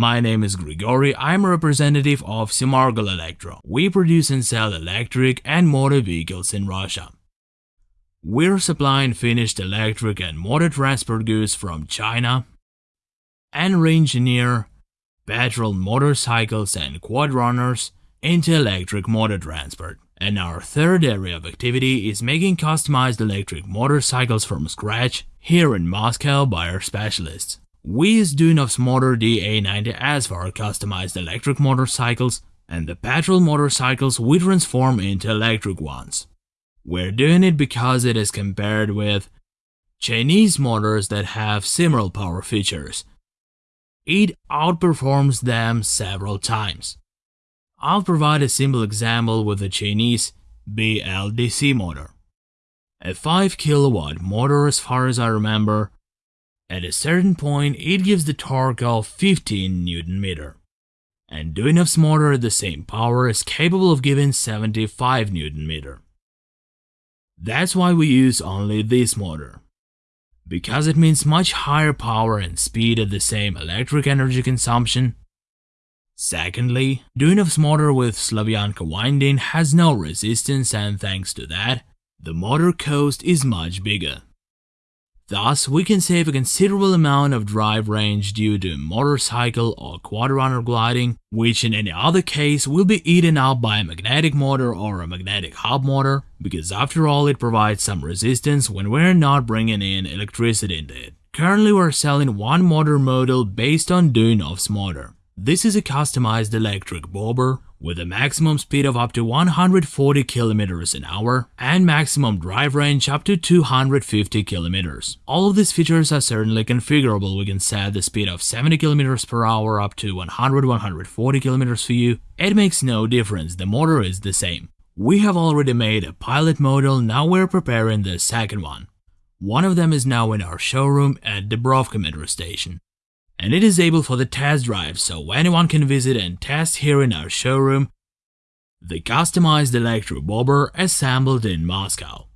My name is Grigory, I'm a representative of Simargol Electro. We produce and sell electric and motor vehicles in Russia. We're supplying finished electric and motor transport goods from China and re-engineer petrol motorcycles and quad runners into electric motor transport. And our third area of activity is making customized electric motorcycles from scratch here in Moscow by our specialists. We use Duyunov's Motor DA90S for our customized electric motorcycles and the petrol motorcycles we transform into electric ones. We're doing it because it is compared with Chinese motors that have similar power features. It outperforms them several times. I'll provide a simple example with the Chinese BLDC motor. A 5 kilowatt motor as far as I remember. At a certain point it gives the torque of 15 Newton meter. And Duyunov's motor at the same power is capable of giving 75 Newton meter. That's why we use only this motor. Because it means much higher power and speed at the same electric energy consumption, Secondly, Duyunov's motor with Slavyanka winding has no resistance and thanks to that, the motor coast is much bigger. Thus, we can save a considerable amount of drive range due to motorcycle or quadrunner gliding, which in any other case will be eaten up by a magnetic motor or a magnetic hub motor, because after all it provides some resistance when we're not bringing in electricity into it. Currently we're selling one motor model based on Duyunov's motor. This is a customized electric bobber with a maximum speed of up to 140 km an hour and maximum drive range up to 250 km. All of these features are certainly configurable. We can set the speed of 70 km per hour up to 100-140 km for you. It makes no difference, the motor is the same. We have already made a pilot model, now we're preparing the second one. One of them is now in our showroom at Dubrovka metro station and it is able for the test drive so anyone can visit and test here in our showroom the customized electro bobber assembled in Moscow.